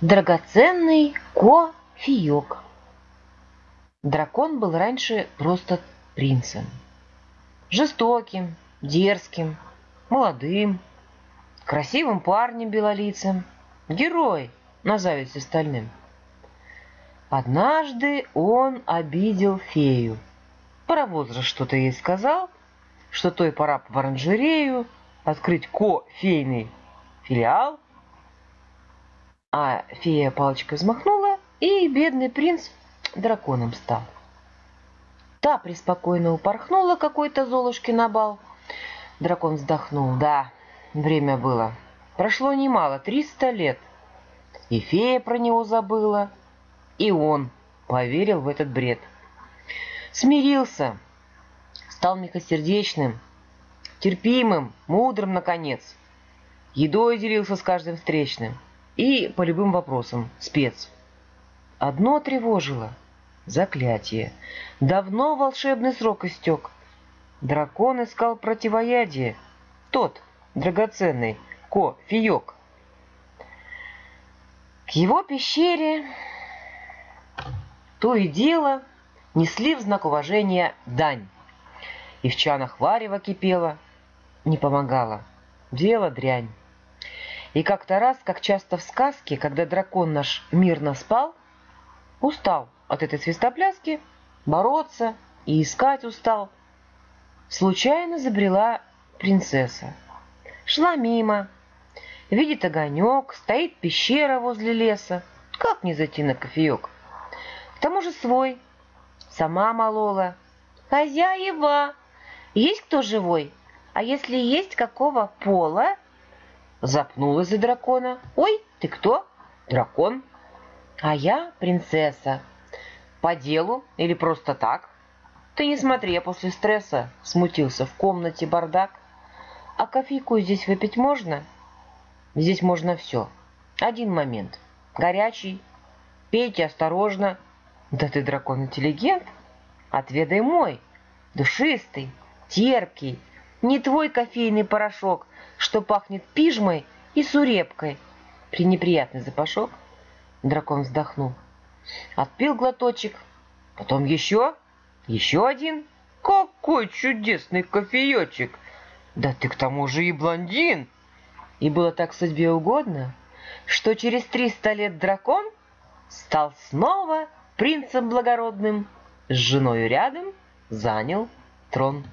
Драгоценный кофеек. Дракон был раньше просто принцем. Жестоким, дерзким, молодым, красивым парнем белолицем. Герой на зависть остальным. Однажды он обидел фею. Про возраст что-то ей сказал, что той пора в оранжерею открыть кофейный филиал – а фея палочкой взмахнула, и бедный принц драконом стал. Та преспокойно упорхнула какой-то золушки на бал. Дракон вздохнул. Да, время было. Прошло немало, триста лет. И фея про него забыла, и он поверил в этот бред. Смирился, стал мягкосердечным, терпимым, мудрым, наконец. Едой делился с каждым встречным – и по любым вопросам спец. Одно тревожило — заклятие. Давно волшебный срок истек. Дракон искал противоядие. Тот, драгоценный, ко-фиек. К его пещере то и дело несли в знак уважения дань. И в чанах варево кипело, не помогало. Дело дрянь. И как-то раз, как часто в сказке, когда дракон наш мирно спал, устал от этой свистопляски, бороться и искать устал. Случайно забрела принцесса. Шла мимо, видит огонек, стоит пещера возле леса. Как не зайти на кофеек? К тому же свой. Сама молола. «Хозяева! Есть кто живой? А если есть, какого пола?» Запнулась за дракона. «Ой, ты кто?» «Дракон». «А я принцесса. По делу или просто так?» «Ты не смотри, я после стресса смутился в комнате бардак. А кофейку здесь выпить можно?» «Здесь можно все. Один момент. Горячий. Пейте осторожно». «Да ты дракон-интеллигент. Отведай мой. Душистый, терпкий, не твой кофейный порошок, что пахнет пижмой и сурепкой. Пренеприятный запашок. Дракон вздохнул. Отпил глоточек, потом еще, еще один. Какой чудесный кофеечек! Да ты к тому же и блондин! И было так судьбе угодно, что через триста лет дракон стал снова принцем благородным, с женою рядом занял трон.